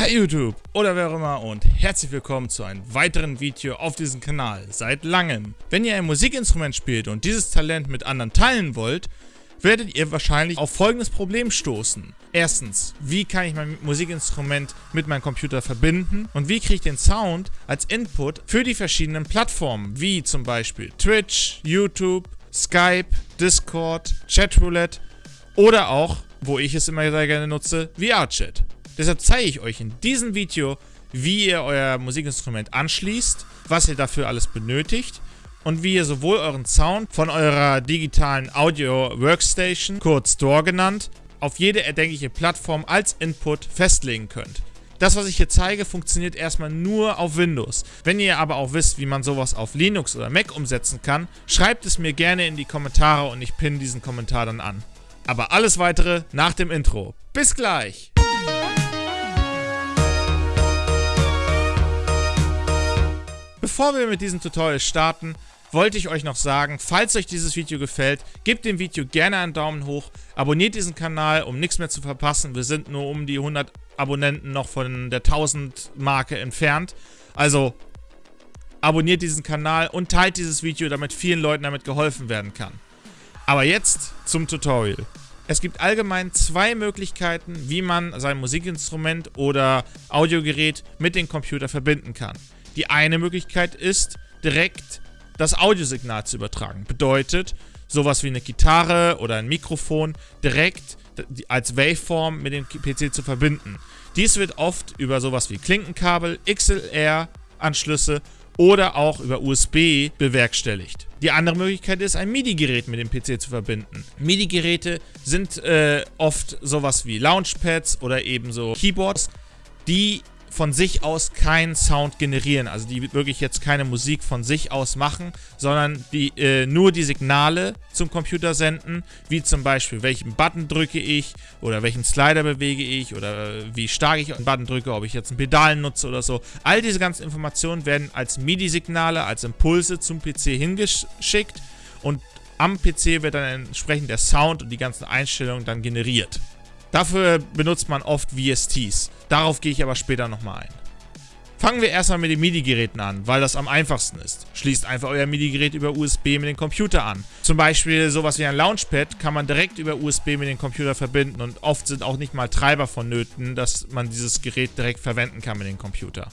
Hi YouTube oder wer auch immer und herzlich willkommen zu einem weiteren Video auf diesem Kanal seit langem. Wenn ihr ein Musikinstrument spielt und dieses Talent mit anderen teilen wollt, werdet ihr wahrscheinlich auf folgendes Problem stoßen. Erstens, wie kann ich mein Musikinstrument mit meinem Computer verbinden und wie kriege ich den Sound als Input für die verschiedenen Plattformen, wie zum Beispiel Twitch, YouTube, Skype, Discord, Chatroulette oder auch, wo ich es immer sehr gerne nutze, VR-Chat. Deshalb zeige ich euch in diesem Video, wie ihr euer Musikinstrument anschließt, was ihr dafür alles benötigt und wie ihr sowohl euren Sound von eurer digitalen Audio-Workstation, kurz DAW genannt, auf jede erdenkliche Plattform als Input festlegen könnt. Das, was ich hier zeige, funktioniert erstmal nur auf Windows. Wenn ihr aber auch wisst, wie man sowas auf Linux oder Mac umsetzen kann, schreibt es mir gerne in die Kommentare und ich pinne diesen Kommentar dann an. Aber alles weitere nach dem Intro. Bis gleich! Bevor wir mit diesem Tutorial starten, wollte ich euch noch sagen, falls euch dieses Video gefällt, gebt dem Video gerne einen Daumen hoch, abonniert diesen Kanal, um nichts mehr zu verpassen. Wir sind nur um die 100 Abonnenten noch von der 1000 Marke entfernt. Also abonniert diesen Kanal und teilt dieses Video, damit vielen Leuten damit geholfen werden kann. Aber jetzt zum Tutorial. Es gibt allgemein zwei Möglichkeiten, wie man sein Musikinstrument oder Audiogerät mit dem Computer verbinden kann. Die eine Möglichkeit ist, direkt das Audiosignal zu übertragen. Bedeutet, sowas wie eine Gitarre oder ein Mikrofon direkt als Waveform mit dem PC zu verbinden. Dies wird oft über sowas wie Klinkenkabel, XLR-Anschlüsse oder auch über USB bewerkstelligt. Die andere Möglichkeit ist, ein MIDI-Gerät mit dem PC zu verbinden. MIDI-Geräte sind äh, oft sowas wie Launchpads oder ebenso Keyboards, die von sich aus keinen Sound generieren, also die wirklich jetzt keine Musik von sich aus machen, sondern die äh, nur die Signale zum Computer senden, wie zum Beispiel welchen Button drücke ich oder welchen Slider bewege ich oder äh, wie stark ich einen Button drücke, ob ich jetzt einen Pedal nutze oder so. All diese ganzen Informationen werden als MIDI-Signale, als Impulse zum PC hingeschickt und am PC wird dann entsprechend der Sound und die ganzen Einstellungen dann generiert. Dafür benutzt man oft VSTs. Darauf gehe ich aber später nochmal ein. Fangen wir erstmal mit den MIDI-Geräten an, weil das am einfachsten ist. Schließt einfach euer MIDI-Gerät über USB mit dem Computer an. Zum Beispiel sowas wie ein Launchpad kann man direkt über USB mit dem Computer verbinden und oft sind auch nicht mal Treiber vonnöten, dass man dieses Gerät direkt verwenden kann mit dem Computer.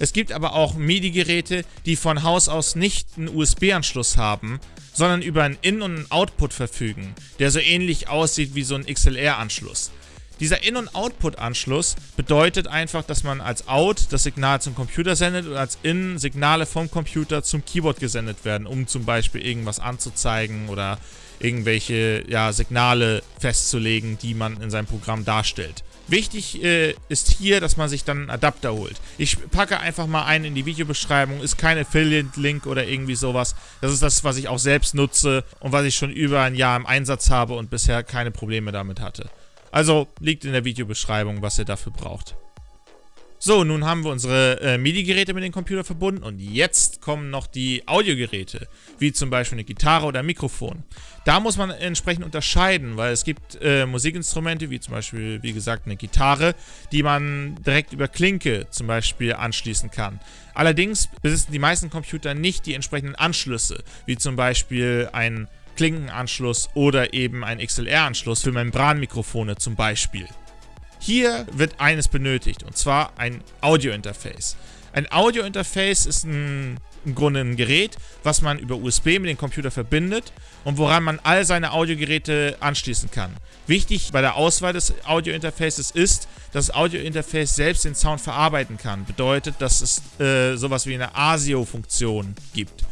Es gibt aber auch MIDI-Geräte, die von Haus aus nicht einen USB-Anschluss haben, sondern über einen In- und einen Output verfügen, der so ähnlich aussieht wie so ein XLR-Anschluss. Dieser In- und Output-Anschluss bedeutet einfach, dass man als Out das Signal zum Computer sendet und als In Signale vom Computer zum Keyboard gesendet werden, um zum Beispiel irgendwas anzuzeigen oder irgendwelche ja, Signale festzulegen, die man in seinem Programm darstellt. Wichtig äh, ist hier, dass man sich dann einen Adapter holt. Ich packe einfach mal einen in die Videobeschreibung, ist kein Affiliate-Link oder irgendwie sowas. Das ist das, was ich auch selbst nutze und was ich schon über ein Jahr im Einsatz habe und bisher keine Probleme damit hatte. Also liegt in der Videobeschreibung, was ihr dafür braucht. So, nun haben wir unsere äh, MIDI-Geräte mit dem Computer verbunden und jetzt kommen noch die Audiogeräte, wie zum Beispiel eine Gitarre oder ein Mikrofon. Da muss man entsprechend unterscheiden, weil es gibt äh, Musikinstrumente, wie zum Beispiel, wie gesagt, eine Gitarre, die man direkt über Klinke zum Beispiel anschließen kann. Allerdings besitzen die meisten Computer nicht die entsprechenden Anschlüsse, wie zum Beispiel ein Klinkenanschluss oder eben ein XLR-Anschluss für Membranmikrofone zum Beispiel. Hier wird eines benötigt, und zwar ein Audio-Interface. Ein Audio-Interface ist ein, im Grunde ein Gerät, was man über USB mit dem Computer verbindet und woran man all seine Audiogeräte anschließen kann. Wichtig bei der Auswahl des Audio-Interfaces ist, dass das Audio-Interface selbst den Sound verarbeiten kann. Bedeutet, dass es äh, sowas wie eine ASIO-Funktion gibt.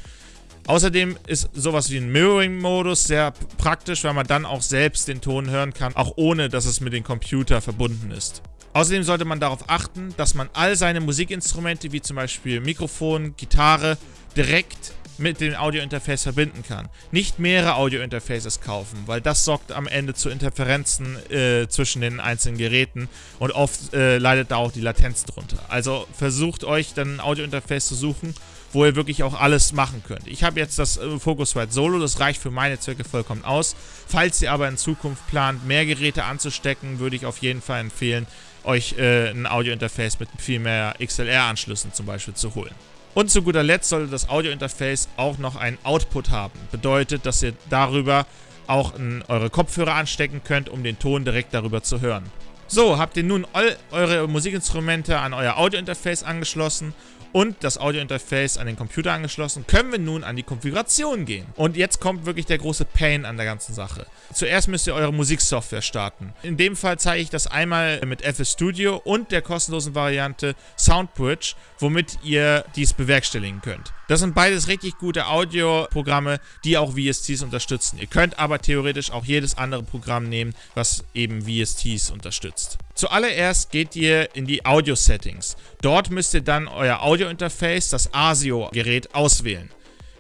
Außerdem ist sowas wie ein Mirroring-Modus sehr praktisch, weil man dann auch selbst den Ton hören kann, auch ohne, dass es mit dem Computer verbunden ist. Außerdem sollte man darauf achten, dass man all seine Musikinstrumente, wie zum Beispiel Mikrofon, Gitarre, direkt mit dem Audio-Interface verbinden kann. Nicht mehrere Audio-Interfaces kaufen, weil das sorgt am Ende zu Interferenzen äh, zwischen den einzelnen Geräten und oft äh, leidet da auch die Latenz drunter. Also versucht euch dann ein Audio-Interface zu suchen wo ihr wirklich auch alles machen könnt. Ich habe jetzt das äh, Focusrite Solo, das reicht für meine Zwecke vollkommen aus. Falls ihr aber in Zukunft plant, mehr Geräte anzustecken, würde ich auf jeden Fall empfehlen, euch äh, ein Audio-Interface mit viel mehr XLR-Anschlüssen zum Beispiel zu holen. Und zu guter Letzt sollte das Audio-Interface auch noch einen Output haben. Bedeutet, dass ihr darüber auch in eure Kopfhörer anstecken könnt, um den Ton direkt darüber zu hören. So, habt ihr nun all eure Musikinstrumente an euer Audio-Interface angeschlossen und das Audio-Interface an den Computer angeschlossen, können wir nun an die Konfiguration gehen. Und jetzt kommt wirklich der große Pain an der ganzen Sache. Zuerst müsst ihr eure Musiksoftware starten. In dem Fall zeige ich das einmal mit FL Studio und der kostenlosen Variante Soundbridge, womit ihr dies bewerkstelligen könnt. Das sind beides richtig gute Audioprogramme, die auch VSTs unterstützen. Ihr könnt aber theoretisch auch jedes andere Programm nehmen, was eben VSTs unterstützt. Zuallererst geht ihr in die Audio-Settings. Dort müsst ihr dann euer Audio-Interface, das ASIO-Gerät, auswählen.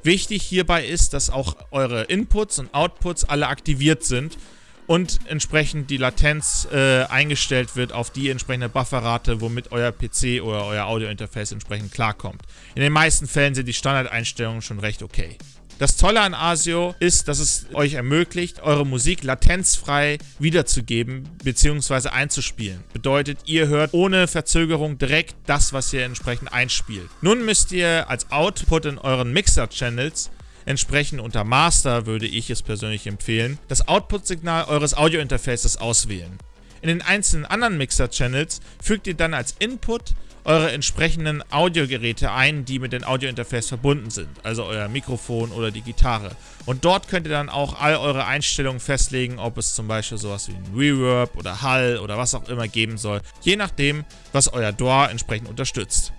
Wichtig hierbei ist, dass auch eure Inputs und Outputs alle aktiviert sind und entsprechend die Latenz äh, eingestellt wird auf die entsprechende Bufferrate, womit euer PC oder euer Audio-Interface entsprechend klarkommt. In den meisten Fällen sind die Standardeinstellungen schon recht okay. Das Tolle an ASIO ist, dass es euch ermöglicht, eure Musik latenzfrei wiederzugeben bzw. einzuspielen. Bedeutet, ihr hört ohne Verzögerung direkt das, was ihr entsprechend einspielt. Nun müsst ihr als Output in euren Mixer-Channels entsprechend unter Master würde ich es persönlich empfehlen, das Output-Signal eures Audio-Interfaces auswählen. In den einzelnen anderen Mixer-Channels fügt ihr dann als Input eure entsprechenden Audiogeräte ein, die mit dem Audiointerface verbunden sind, also euer Mikrofon oder die Gitarre. Und dort könnt ihr dann auch all eure Einstellungen festlegen, ob es zum Beispiel sowas wie ein Reverb oder Hall oder was auch immer geben soll, je nachdem, was euer DAW entsprechend unterstützt.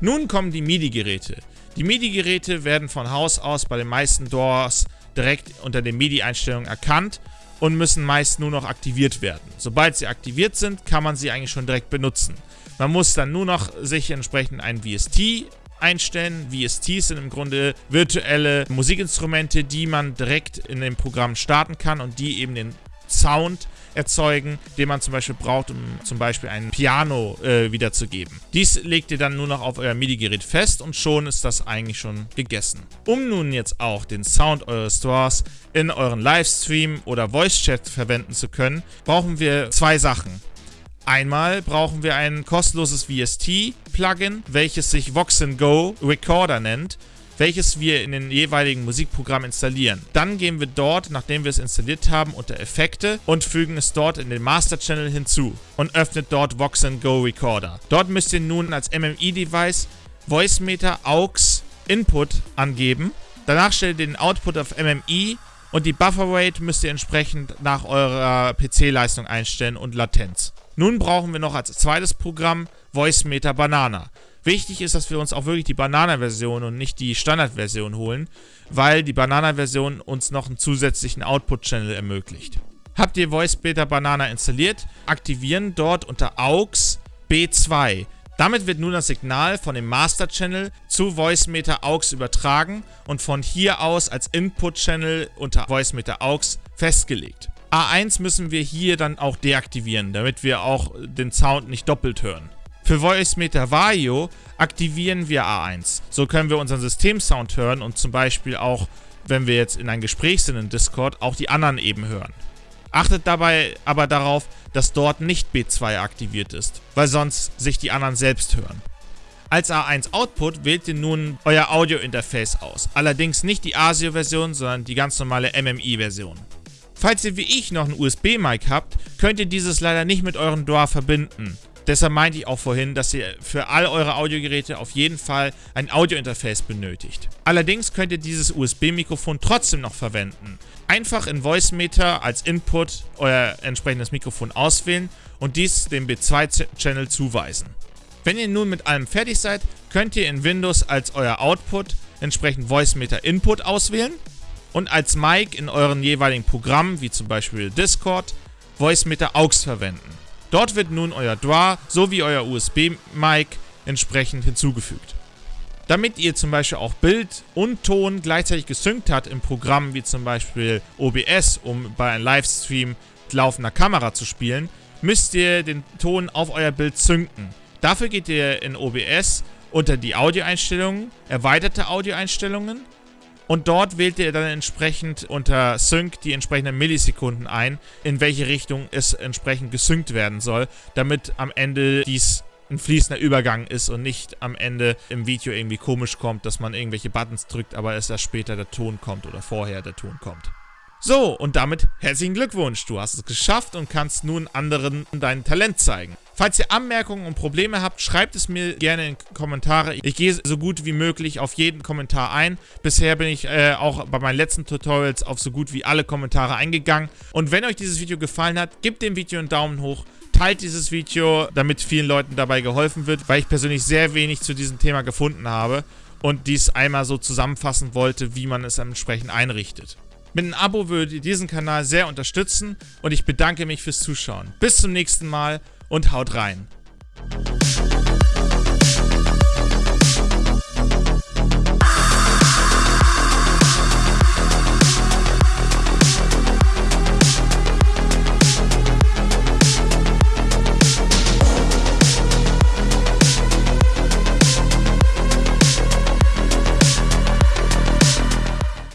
Nun kommen die MIDI-Geräte. Die MIDI-Geräte werden von Haus aus bei den meisten DAWs direkt unter den MIDI-Einstellungen erkannt und müssen meist nur noch aktiviert werden. Sobald sie aktiviert sind, kann man sie eigentlich schon direkt benutzen. Man muss dann nur noch sich entsprechend ein VST einstellen. VSTs sind im Grunde virtuelle Musikinstrumente, die man direkt in dem Programm starten kann und die eben den Sound erzeugen, den man zum Beispiel braucht, um zum Beispiel ein Piano äh, wiederzugeben. Dies legt ihr dann nur noch auf euer MIDI-Gerät fest und schon ist das eigentlich schon gegessen. Um nun jetzt auch den Sound eures Stores in euren Livestream oder Voice-Chat verwenden zu können, brauchen wir zwei Sachen. Einmal brauchen wir ein kostenloses VST-Plugin, welches sich Vox Go Recorder nennt, welches wir in den jeweiligen Musikprogramm installieren. Dann gehen wir dort, nachdem wir es installiert haben, unter Effekte und fügen es dort in den Master Channel hinzu und öffnet dort Vox Go Recorder. Dort müsst ihr nun als MMI-Device Voicemeter AUX Input angeben. Danach stellt ihr den Output auf MMI und die Bufferrate müsst ihr entsprechend nach eurer PC-Leistung einstellen und Latenz. Nun brauchen wir noch als zweites Programm Voicemeter Banana. Wichtig ist, dass wir uns auch wirklich die Banana-Version und nicht die Standard-Version holen, weil die Banana-Version uns noch einen zusätzlichen Output-Channel ermöglicht. Habt ihr Voicemeter Banana installiert, aktivieren dort unter AUX B2. Damit wird nun das Signal von dem Master Channel zu Voicemeter AUX übertragen und von hier aus als Input Channel unter Voicemeter AUX festgelegt. A1 müssen wir hier dann auch deaktivieren, damit wir auch den Sound nicht doppelt hören. Für Voicemeter Vario aktivieren wir A1. So können wir unseren Systemsound hören und zum Beispiel auch, wenn wir jetzt in ein Gespräch sind in Discord, auch die anderen eben hören. Achtet dabei aber darauf, dass dort nicht B2 aktiviert ist, weil sonst sich die anderen selbst hören. Als A1 Output wählt ihr nun euer Audio-Interface aus. Allerdings nicht die ASIO-Version, sondern die ganz normale MMI-Version. Falls ihr wie ich noch ein USB-Mic habt, könnt ihr dieses leider nicht mit eurem DAW verbinden. Deshalb meinte ich auch vorhin, dass ihr für all eure Audiogeräte auf jeden Fall ein Audio-Interface benötigt. Allerdings könnt ihr dieses USB-Mikrofon trotzdem noch verwenden. Einfach in Voicemeter als Input euer entsprechendes Mikrofon auswählen und dies dem B2-Channel zuweisen. Wenn ihr nun mit allem fertig seid, könnt ihr in Windows als euer Output entsprechend Voicemeter Input auswählen und als Mic in euren jeweiligen Programmen, wie zum Beispiel Discord, Voicemeter AUX verwenden. Dort wird nun euer DRAW sowie euer USB-Mic entsprechend hinzugefügt. Damit ihr zum Beispiel auch Bild und Ton gleichzeitig gesynkt habt im Programm wie zum Beispiel OBS, um bei einem Livestream laufender Kamera zu spielen, müsst ihr den Ton auf euer Bild synken. Dafür geht ihr in OBS unter die Audioeinstellungen, erweiterte Audioeinstellungen und dort wählt ihr dann entsprechend unter Sync die entsprechenden Millisekunden ein, in welche Richtung es entsprechend gesynkt werden soll, damit am Ende dies ein fließender Übergang ist und nicht am Ende im Video irgendwie komisch kommt, dass man irgendwelche Buttons drückt, aber es erst später der Ton kommt oder vorher der Ton kommt. So, und damit herzlichen Glückwunsch, du hast es geschafft und kannst nun anderen dein Talent zeigen. Falls ihr Anmerkungen und Probleme habt, schreibt es mir gerne in Kommentare. Ich gehe so gut wie möglich auf jeden Kommentar ein. Bisher bin ich äh, auch bei meinen letzten Tutorials auf so gut wie alle Kommentare eingegangen. Und wenn euch dieses Video gefallen hat, gebt dem Video einen Daumen hoch, teilt dieses Video, damit vielen Leuten dabei geholfen wird, weil ich persönlich sehr wenig zu diesem Thema gefunden habe und dies einmal so zusammenfassen wollte, wie man es entsprechend einrichtet. Mit einem Abo würdet ihr diesen Kanal sehr unterstützen und ich bedanke mich fürs Zuschauen. Bis zum nächsten Mal und haut rein.